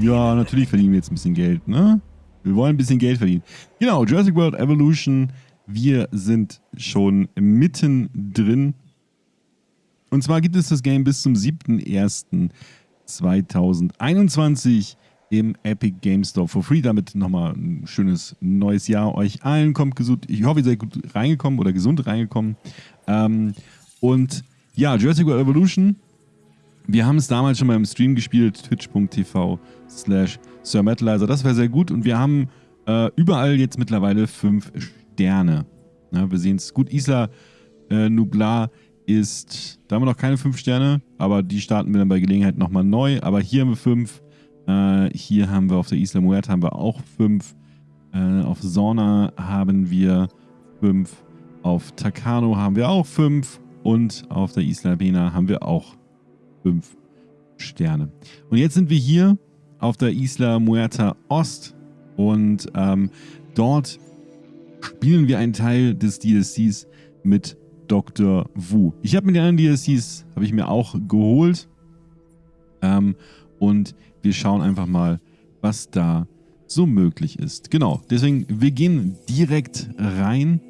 Ja, natürlich verdienen wir jetzt ein bisschen Geld, ne? Wir wollen ein bisschen Geld verdienen. Genau, Jurassic World Evolution. Wir sind schon mittendrin. Und zwar gibt es das Game bis zum 7.01.2021 im Epic Game Store for free. Damit nochmal ein schönes neues Jahr euch allen. Kommt gesund. Ich hoffe, ihr seid gut reingekommen oder gesund reingekommen. Ähm, und ja, Jurassic World Evolution. Wir haben es damals schon mal im Stream gespielt, twitch.tv slash sirmetalizer. Das wäre sehr gut und wir haben äh, überall jetzt mittlerweile fünf Sterne. Ja, wir sehen es gut. Isla äh, Nublar ist, da haben wir noch keine fünf Sterne, aber die starten wir dann bei Gelegenheit nochmal neu. Aber hier haben wir fünf. Äh, hier haben wir auf der Isla Muerta haben wir auch fünf. Äh, auf Sauna haben wir fünf. Auf Takano haben wir auch fünf. Und auf der Isla Bena haben wir auch fünf Sterne. Und jetzt sind wir hier auf der Isla Muerta Ost und ähm, dort spielen wir einen Teil des DLCs mit Dr. Wu. Ich habe mir die anderen DLCs habe ich mir auch geholt ähm, und wir schauen einfach mal, was da so möglich ist. Genau, deswegen, wir gehen direkt rein.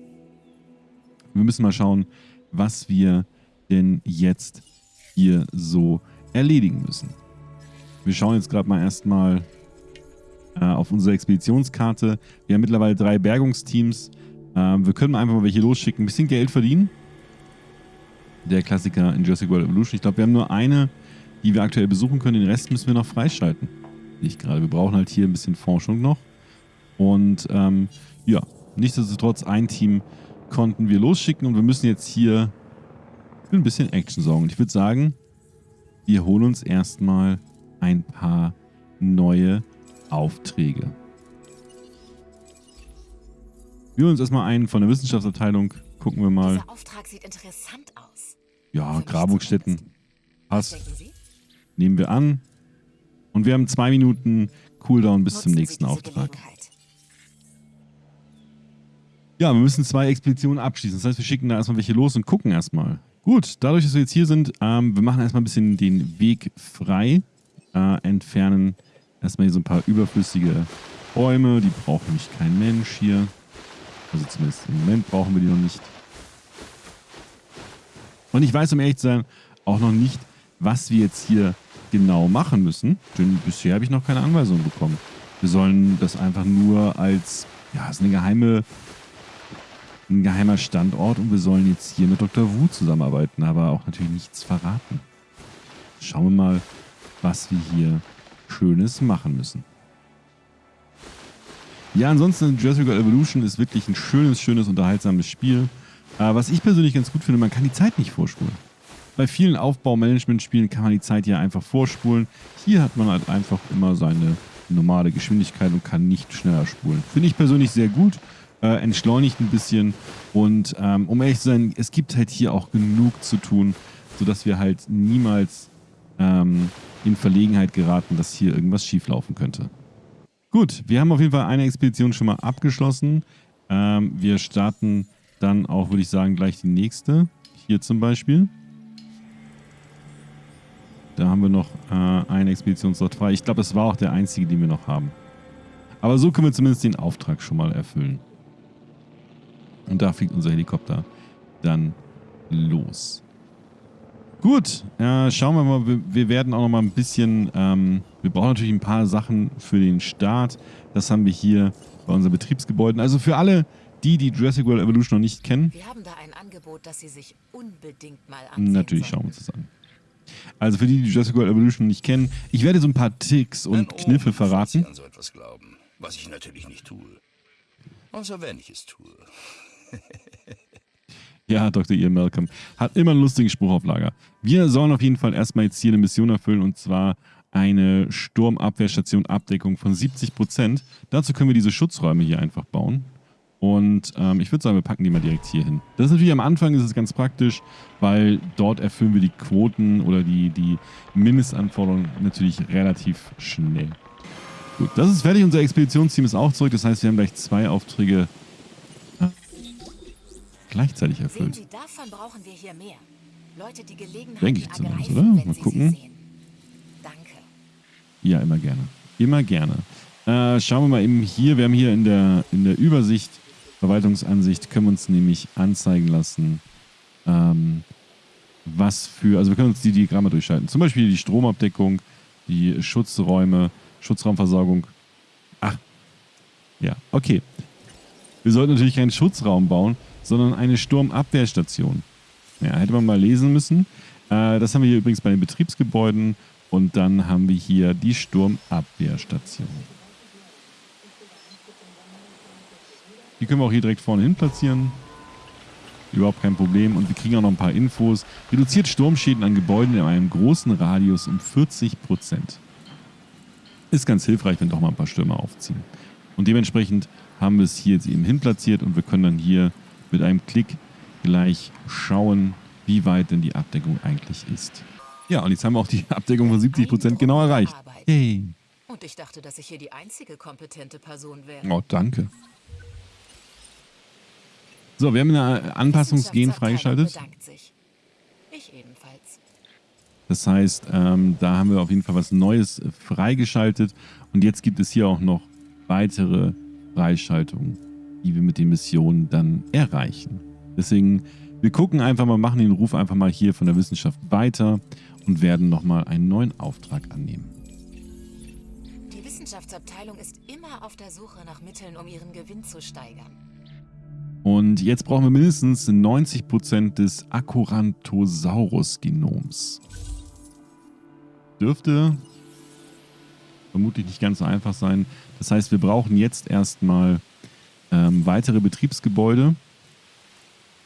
Wir müssen mal schauen, was wir denn jetzt hier so erledigen müssen. Wir schauen jetzt gerade mal erstmal äh, auf unsere Expeditionskarte. Wir haben mittlerweile drei Bergungsteams. Äh, wir können einfach mal welche losschicken, ein bisschen Geld verdienen. Der Klassiker in Jurassic World Evolution. Ich glaube, wir haben nur eine, die wir aktuell besuchen können. Den Rest müssen wir noch freischalten. Ich gerade. Wir brauchen halt hier ein bisschen Forschung noch. Und ähm, ja, nichtsdestotrotz, ein Team konnten wir losschicken und wir müssen jetzt hier für ein bisschen Action sorgen. Und ich würde sagen, wir holen uns erstmal ein paar neue Aufträge. Wir holen uns erstmal einen von der Wissenschaftsabteilung. Gucken wir mal. Dieser Auftrag sieht interessant aus. Ja, Grabungsstätten. Passt. Nehmen wir an. Und wir haben zwei Minuten Cooldown bis zum nächsten Auftrag. Ja, wir müssen zwei Expeditionen abschließen. Das heißt, wir schicken da erstmal welche los und gucken erstmal. Gut, dadurch, dass wir jetzt hier sind, ähm, wir machen erstmal ein bisschen den Weg frei äh, entfernen erstmal hier so ein paar überflüssige Bäume. Die braucht nämlich kein Mensch hier. Also zumindest im Moment brauchen wir die noch nicht. Und ich weiß, um ehrlich zu sein, auch noch nicht, was wir jetzt hier genau machen müssen. Denn bisher habe ich noch keine Anweisung bekommen. Wir sollen das einfach nur als, ja, es ist eine geheime, ein geheimer Standort und wir sollen jetzt hier mit Dr. Wu zusammenarbeiten, aber auch natürlich nichts verraten. Schauen wir mal, was wir hier Schönes machen müssen. Ja, ansonsten Jurassic World Evolution ist wirklich ein schönes, schönes, unterhaltsames Spiel. Äh, was ich persönlich ganz gut finde, man kann die Zeit nicht vorspulen. Bei vielen Aufbaumanagement-Spielen kann man die Zeit ja einfach vorspulen. Hier hat man halt einfach immer seine normale Geschwindigkeit und kann nicht schneller spulen. Finde ich persönlich sehr gut, äh, entschleunigt ein bisschen und ähm, um ehrlich zu sein, es gibt halt hier auch genug zu tun, sodass wir halt niemals ähm, in Verlegenheit geraten, dass hier irgendwas schieflaufen könnte. Gut, wir haben auf jeden Fall eine Expedition schon mal abgeschlossen. Ähm, wir starten dann auch, würde ich sagen, gleich die nächste. Hier zum Beispiel. Da haben wir noch äh, eine Expeditionsort frei. Ich glaube, das war auch der einzige, den wir noch haben. Aber so können wir zumindest den Auftrag schon mal erfüllen. Und da fliegt unser Helikopter dann los. Gut, äh, schauen wir mal. Wir, wir, werden auch noch mal ein bisschen... Ähm, wir brauchen natürlich ein paar Sachen für den Start. Das haben wir hier bei unseren Betriebsgebäuden. Also für alle, die die Jurassic World Evolution noch nicht kennen. Wir haben da ein Angebot, das Sie sich unbedingt mal ansehen Natürlich schauen wir uns das an. Also für die, die Jurassic World Evolution nicht kennen, ich werde so ein paar Tricks und Kniffe verraten. an so etwas glauben, was ich natürlich nicht tue. Außer wenn ich es tue. Ja, Dr. Ian Malcolm. Hat immer einen lustigen Spruch auf Lager. Wir sollen auf jeden Fall erstmal jetzt hier eine Mission erfüllen und zwar eine Sturmabwehrstation Abdeckung von 70%. Dazu können wir diese Schutzräume hier einfach bauen. Und ähm, ich würde sagen, wir packen die mal direkt hier hin. Das ist natürlich am Anfang ist es ganz praktisch, weil dort erfüllen wir die Quoten oder die, die Mindestanforderungen natürlich relativ schnell. Gut, das ist fertig. Unser Expeditionsteam ist auch zurück. Das heißt, wir haben gleich zwei Aufträge gleichzeitig erfüllt. Sie, davon brauchen wir hier mehr. Leute die Gelegenheit Denke ich zumindest, oder? Mal gucken. Danke. Ja, immer gerne. Immer gerne. Äh, schauen wir mal eben hier. Wir haben hier in der, in der Übersicht, Verwaltungsansicht, können wir uns nämlich anzeigen lassen, ähm, was für, also wir können uns die Diagramme durchschalten. Zum Beispiel die Stromabdeckung, die Schutzräume, Schutzraumversorgung. Ach, ja, okay. Wir sollten natürlich keinen Schutzraum bauen, sondern eine Sturmabwehrstation. Ja, hätte man mal lesen müssen. Äh, das haben wir hier übrigens bei den Betriebsgebäuden. Und dann haben wir hier die Sturmabwehrstation. Die können wir auch hier direkt vorne hin platzieren. Überhaupt kein Problem. Und wir kriegen auch noch ein paar Infos. Reduziert Sturmschäden an Gebäuden in einem großen Radius um 40%. Ist ganz hilfreich, wenn doch mal ein paar Stürme aufziehen. Und dementsprechend haben wir es hier jetzt eben hin platziert und wir können dann hier mit einem Klick gleich schauen, wie weit denn die Abdeckung eigentlich ist. Ja, und jetzt haben wir auch die Abdeckung von 70% genau erreicht. Hey. Und ich dachte, dass ich hier die einzige kompetente Person wäre. Oh, danke. So, wir haben eine Anpassungsgen freigeschaltet. Das heißt, ähm, da haben wir auf jeden Fall was Neues äh, freigeschaltet. Und jetzt gibt es hier auch noch weitere Freischaltungen, die wir mit den Missionen dann erreichen. Deswegen, wir gucken einfach mal, machen den Ruf einfach mal hier von der Wissenschaft weiter und werden nochmal einen neuen Auftrag annehmen. Die Wissenschaftsabteilung ist immer auf der Suche nach Mitteln, um ihren Gewinn zu steigern. Und jetzt brauchen wir mindestens 90% des Acuranthosaurus-Genoms. Dürfte vermutlich nicht ganz so einfach sein. Das heißt, wir brauchen jetzt erstmal ähm, weitere Betriebsgebäude.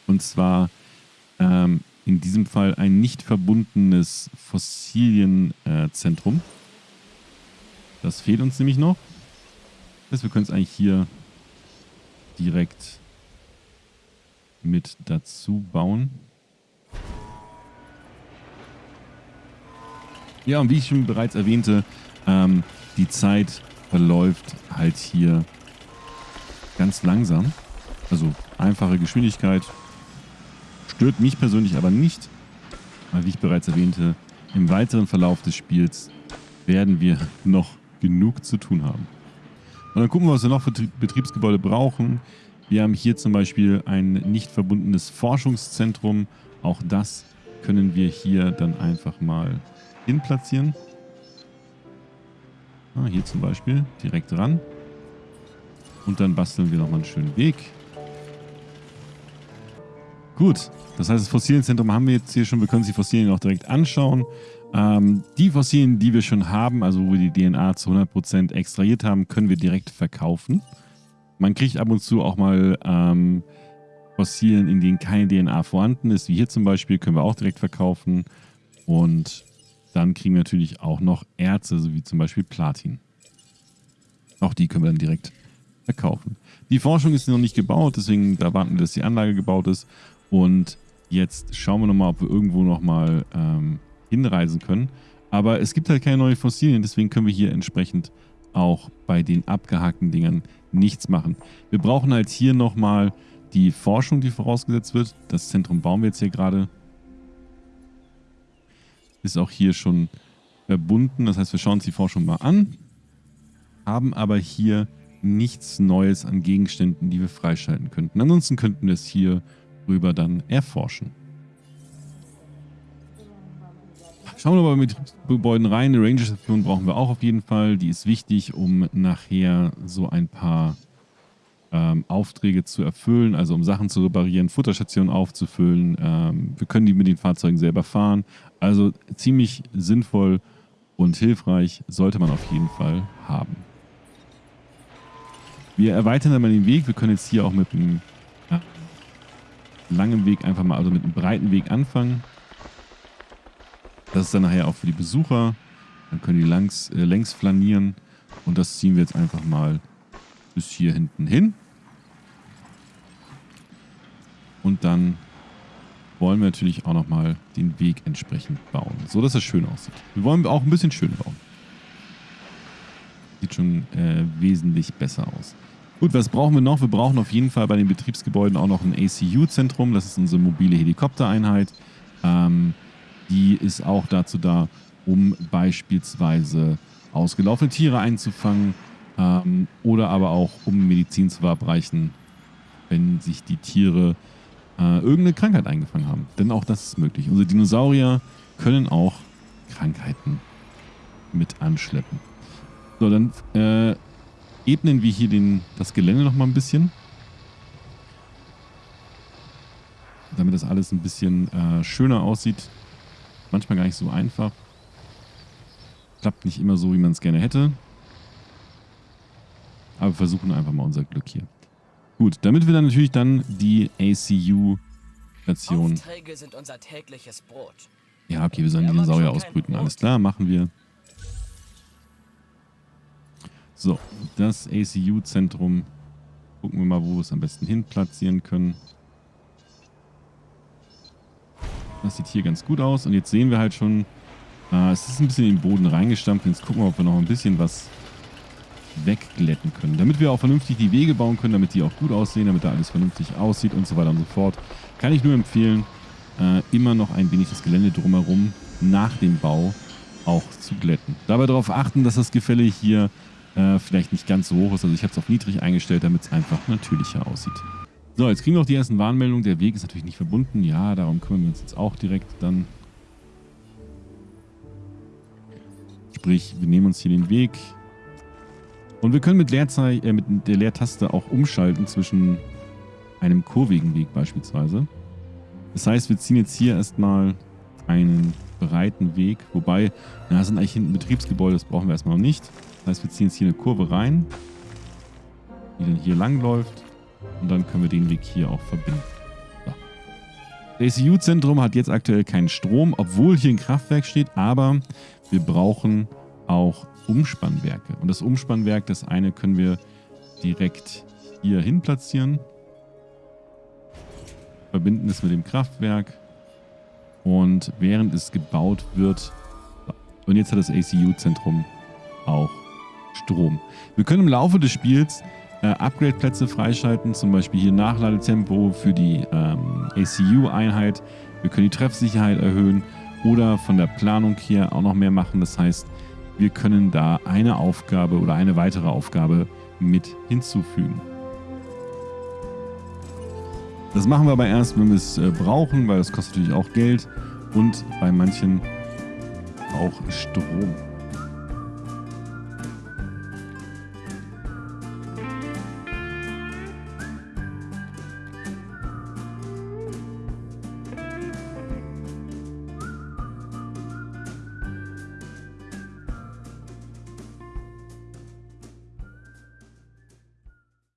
Und zwar ähm, in diesem Fall ein nicht verbundenes Fossilienzentrum. Das fehlt uns nämlich noch. Das heißt, wir können es eigentlich hier direkt mit dazu bauen. Ja, und wie ich schon bereits erwähnte, ähm, die Zeit verläuft halt hier ganz langsam. Also einfache Geschwindigkeit. Stört mich persönlich aber nicht, weil wie ich bereits erwähnte, im weiteren Verlauf des Spiels werden wir noch genug zu tun haben. Und dann gucken wir, was wir noch für Tri- Betriebsgebäude brauchen. Wir haben hier zum Beispiel ein nicht verbundenes Forschungszentrum. Auch das können wir hier dann einfach mal hin platzieren. Ah, hier zum Beispiel direkt ran. Und dann basteln wir nochmal einen schönen Weg. Gut, das heißt, das Fossilienzentrum haben wir jetzt hier schon. Wir können uns die Fossilien auch direkt anschauen. Ähm, die Fossilien, die wir schon haben, also wo wir die DNA zu 100% extrahiert haben, können wir direkt verkaufen. Man kriegt ab und zu auch mal ähm, Fossilien, in denen keine DNA vorhanden ist, wie hier zum Beispiel, können wir auch direkt verkaufen. Und dann kriegen wir natürlich auch noch Erze, so wie zum Beispiel Platin. Auch die können wir dann direkt verkaufen. Die Forschung ist noch nicht gebaut, deswegen da warten wir, dass die Anlage gebaut ist. Und jetzt schauen wir nochmal, ob wir irgendwo nochmal ähm, hinreisen können. Aber es gibt halt keine neuen Fossilien, deswegen können wir hier entsprechend auch bei den abgehakten Dingern nichts machen. Wir brauchen halt hier nochmal die Forschung, die vorausgesetzt wird. Das Zentrum bauen wir jetzt hier gerade. Ist auch hier schon verbunden. Das heißt, wir schauen uns die Forschung mal an. Haben aber hier nichts Neues an Gegenständen, die wir freischalten könnten. Ansonsten könnten wir es hier rüber dann erforschen. Schauen wir mal mit Gebäuden rein. Eine Ranger-Station brauchen wir auch auf jeden Fall. Die ist wichtig, um nachher so ein paar ähm, Aufträge zu erfüllen, also um Sachen zu reparieren, Futterstationen aufzufüllen. Ähm, wir können die mit den Fahrzeugen selber fahren. Also ziemlich sinnvoll und hilfreich sollte man auf jeden Fall haben. Wir erweitern dann mal den Weg. Wir können jetzt hier auch mit einem langen Weg einfach mal, also mit einem breiten Weg anfangen. Das ist dann nachher auch für die Besucher. Dann können die langs, äh, längs flanieren. Und das ziehen wir jetzt einfach mal bis hier hinten hin. Und dann wollen wir natürlich auch nochmal den Weg entsprechend bauen, so dass es schön aussieht. Wir wollen auch ein bisschen schön bauen. Schon äh, wesentlich besser aus. Gut, was brauchen wir noch? Wir brauchen auf jeden Fall bei den Betriebsgebäuden auch noch ein ACU-Zentrum. Das ist unsere mobile Helikoptereinheit. Ähm, die ist auch dazu da, um beispielsweise ausgelaufene Tiere einzufangen ähm, oder aber auch um Medizin zu verabreichen, wenn sich die Tiere äh, irgendeine Krankheit eingefangen haben. Denn auch das ist möglich. Unsere Dinosaurier können auch Krankheiten mit anschleppen. So, dann äh, ebnen wir hier den, das Gelände noch mal ein bisschen. Damit das alles ein bisschen äh, schöner aussieht. Manchmal gar nicht so einfach. Klappt nicht immer so, wie man es gerne hätte. Aber wir versuchen einfach mal unser Glück hier. Gut, damit wir dann natürlich dann die ACU-Station... Aufträge sind unser tägliches Brot. Ja, okay, wir sollen Dinosaurier ausbrüten. Alles klar, machen wir. So, das ACU-Zentrum. Gucken wir mal, wo wir es am besten hin platzieren können. Das sieht hier ganz gut aus. Und jetzt sehen wir halt schon, äh, es ist ein bisschen in den Boden reingestampft. Jetzt gucken wir, ob wir noch ein bisschen was wegglätten können. Damit wir auch vernünftig die Wege bauen können, damit die auch gut aussehen, damit da alles vernünftig aussieht und so weiter und so fort. Kann ich nur empfehlen, äh, immer noch ein wenig das Gelände drumherum nach dem Bau auch zu glätten. Dabei darauf achten, dass das Gefälle hier äh, vielleicht nicht ganz so hoch ist. Also ich habe es auf niedrig eingestellt, damit es einfach natürlicher aussieht. So, jetzt kriegen wir auch die ersten Warnmeldungen. Der Weg ist natürlich nicht verbunden. Ja, darum kümmern wir uns jetzt auch direkt dann. Sprich, wir nehmen uns hier den Weg. Und wir können mit, Leerzei äh, mit der Leertaste auch umschalten zwischen einem kurvigen Weg beispielsweise. Das heißt, wir ziehen jetzt hier erstmal einen breiten Weg. Wobei, das sind eigentlich hinten Betriebsgebäude, das brauchen wir erstmal noch nicht. Das heißt, wir ziehen jetzt hier eine Kurve rein, die dann hier lang läuft. Und dann können wir den Weg hier auch verbinden. Das ACU-Zentrum hat jetzt aktuell keinen Strom, obwohl hier ein Kraftwerk steht, aber wir brauchen auch Umspannwerke. Und das Umspannwerk, das eine können wir direkt hier hin platzieren. Verbinden es mit dem Kraftwerk. Und während es gebaut wird, und jetzt hat das ACU-Zentrum auch Strom. Wir können im Laufe des Spiels äh, Upgrade-Plätze freischalten, zum Beispiel hier Nachladetempo für die ähm, ACU-Einheit. Wir können die Treffsicherheit erhöhen oder von der Planung her auch noch mehr machen. Das heißt, wir können da eine Aufgabe oder eine weitere Aufgabe mit hinzufügen. Das machen wir aber erst, wenn wir es äh, brauchen, weil das kostet natürlich auch Geld und bei manchen auch Strom.